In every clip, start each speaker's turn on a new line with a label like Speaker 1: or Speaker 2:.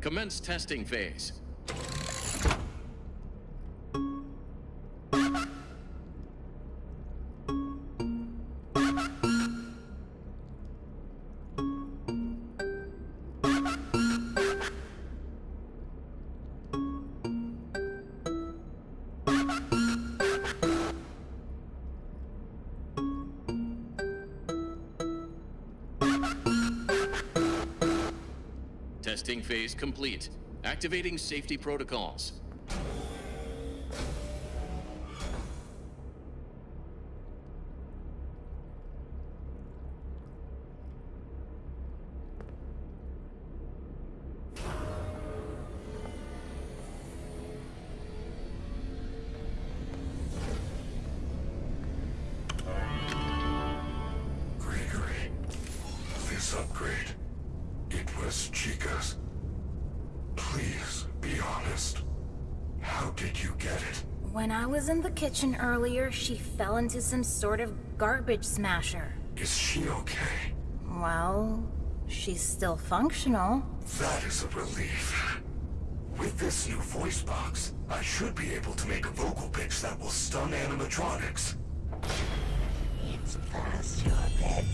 Speaker 1: Commence testing phase. Testing phase complete. Activating safety protocols.
Speaker 2: Gregory, this upgrade, it was Chica's. Please be honest. How did you get it?
Speaker 3: When I was in the kitchen earlier, she fell into some sort of garbage smasher.
Speaker 2: Is she okay?
Speaker 3: Well, she's still functional.
Speaker 2: That is a relief. With this new voice box, I should be able to make a vocal pitch that will stun animatronics.
Speaker 4: It's past your bedtime.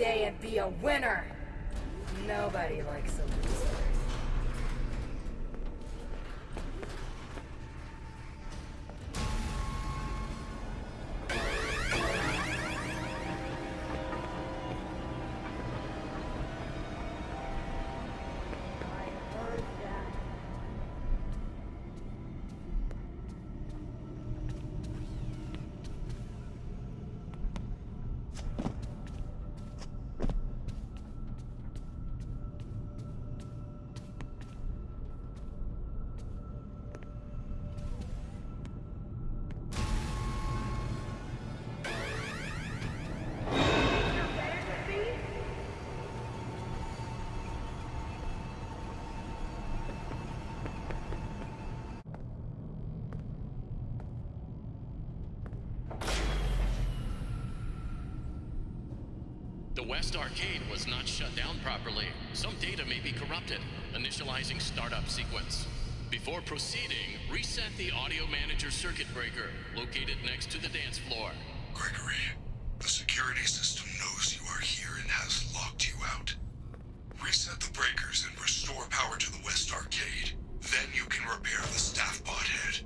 Speaker 5: Day and be a winner. Nobody likes
Speaker 1: The West Arcade was not shut down properly. Some data may be corrupted. Initializing startup sequence. Before proceeding, reset the audio manager circuit breaker located next to the dance floor.
Speaker 2: Gregory, the security system knows you are here and has locked you out. Reset the breakers and restore power to the West Arcade. Then you can repair the staff bot head.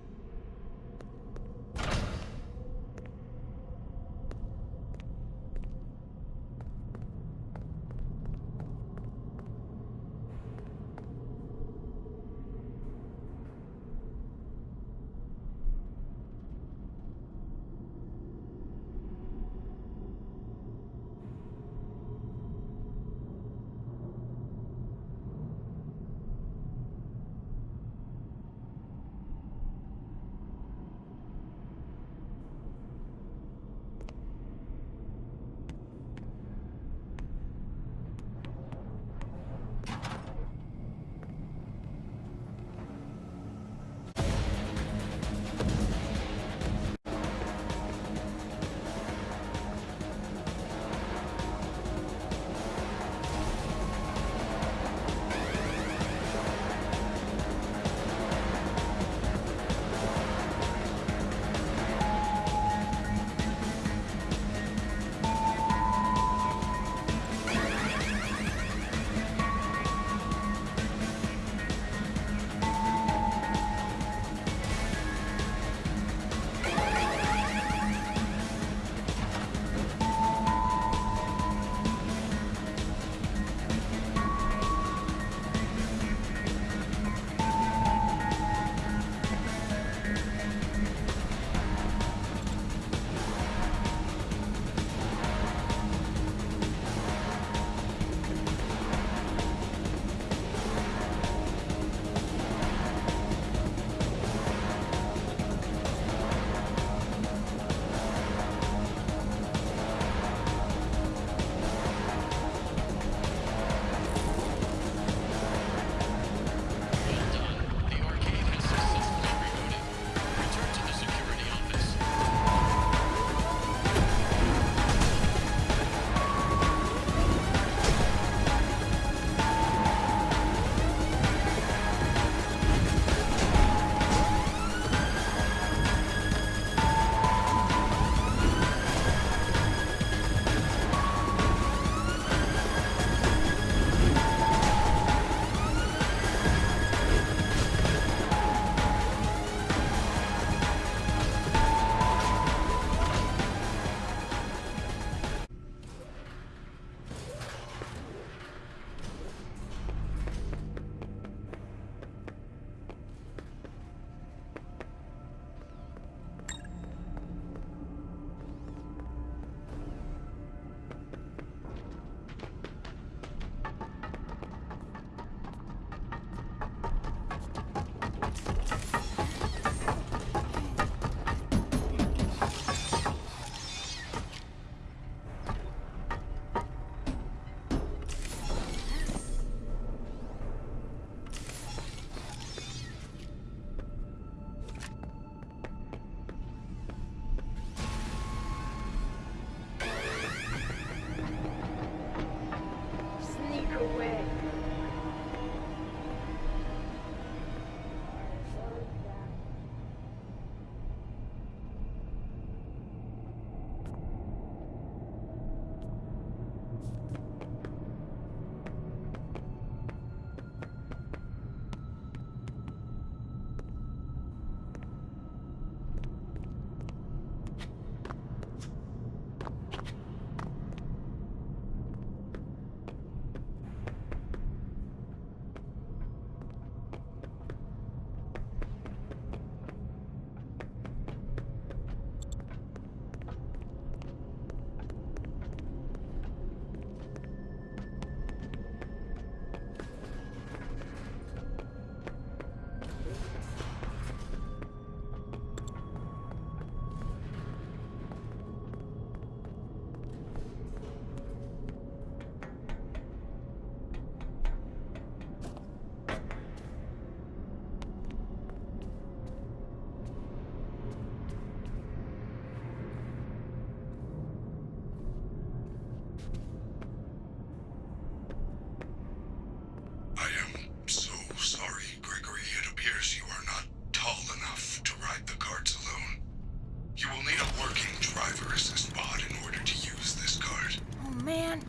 Speaker 3: Man,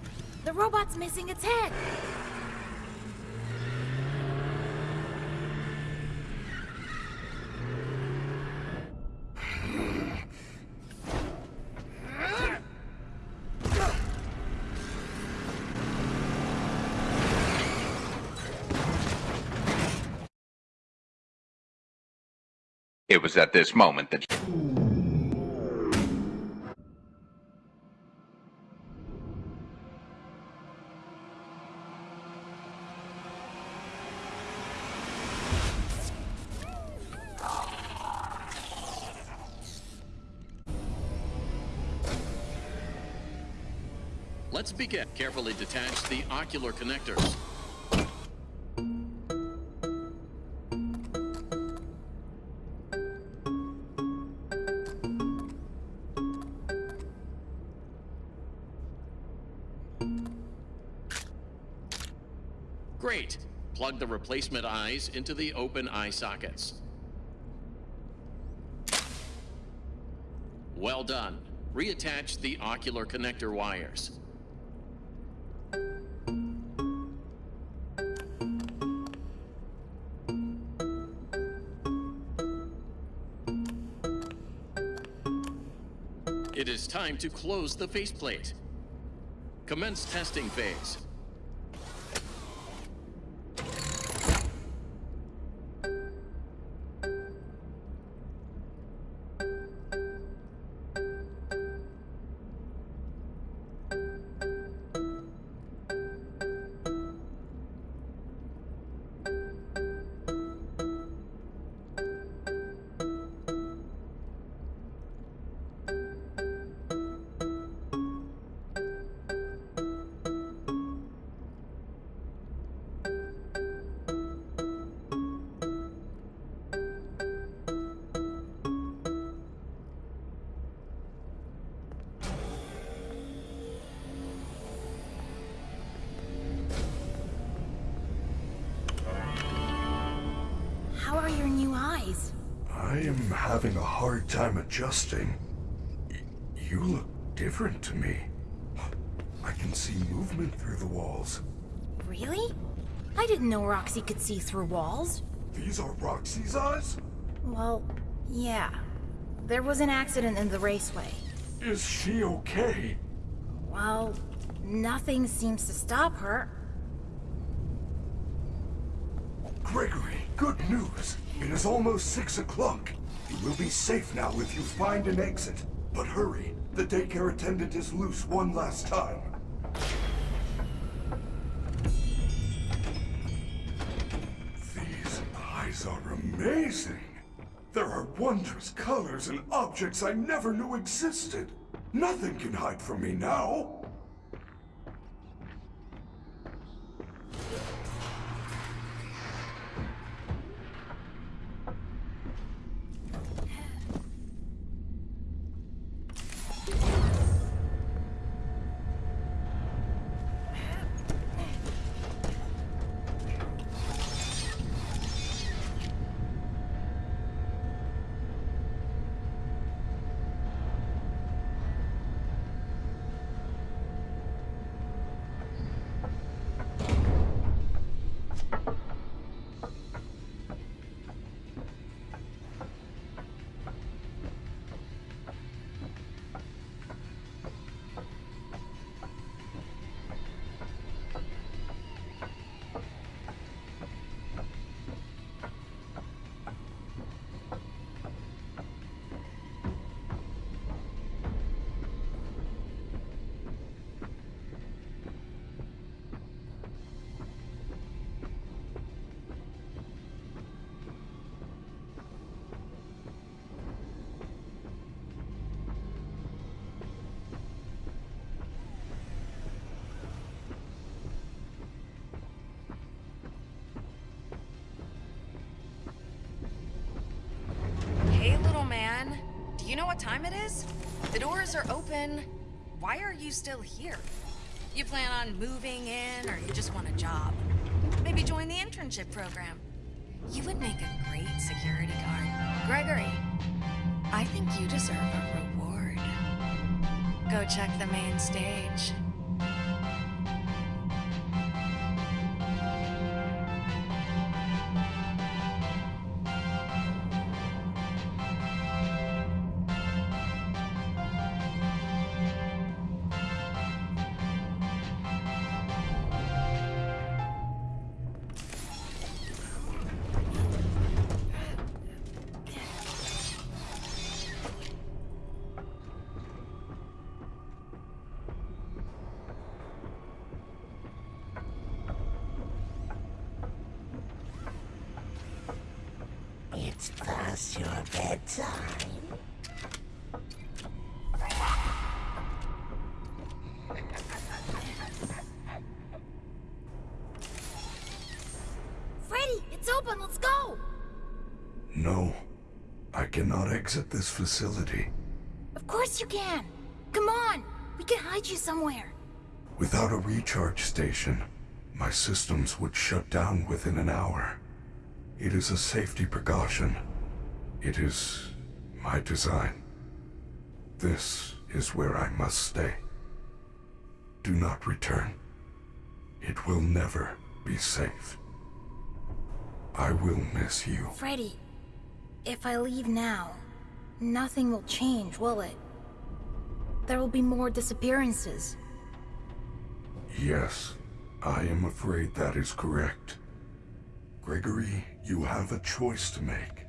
Speaker 3: the robot's missing its head.
Speaker 6: It was at this moment that
Speaker 1: Let's begin. Carefully detach the ocular connectors. Great. Plug the replacement eyes into the open eye sockets. Well done. Reattach the ocular connector wires. It is time to close the faceplate. Commence testing phase.
Speaker 3: How are your new eyes?
Speaker 2: I am having a hard time adjusting. Y- you look different to me. I can see movement through the walls.
Speaker 3: Really? I didn't know Roxy could see through walls.
Speaker 2: These are Roxy's eyes?
Speaker 3: Well, yeah. There was an accident in the raceway.
Speaker 2: Is she okay?
Speaker 3: Well, nothing seems to stop her.
Speaker 2: Gregory, good news. It is almost six o'clock. You will be safe now if you find an exit. But hurry, the daycare attendant is loose one last time. These eyes are amazing. There are wondrous colors and objects I never knew existed. Nothing can hide from me now.
Speaker 5: You know what time it is? The doors are open. Why are you still here? You plan on moving in, or you just want a job? Maybe join the internship program. You would make a great security guard. Gregory, I think you deserve a reward. Go check the main stage.
Speaker 4: Bedtime.
Speaker 3: Freddy, it's open. Let's go.
Speaker 2: No. I cannot exit this facility.
Speaker 3: Of course you can. Come on. We can hide you somewhere.
Speaker 2: Without a recharge station, my systems would shut down within an hour. It is a safety precaution. It is my design. This is where I must stay. Do not return. It will never be safe. I will miss you.
Speaker 3: Freddy, if I leave now, nothing will change, will it? There will be more disappearances.
Speaker 2: Yes, I am afraid that is correct. Gregory, you have a choice to make.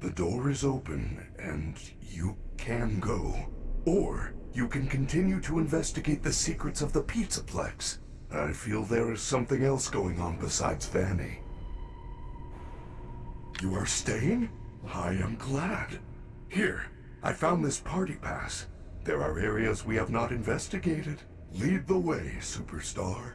Speaker 2: The door is open, and you can go. Or you can continue to investigate the secrets of the Pizzaplex. I feel there is something else going on besides Vanny. You are staying? I am glad. Here, I found this party pass. There are areas we have not investigated. Lead the way, superstar.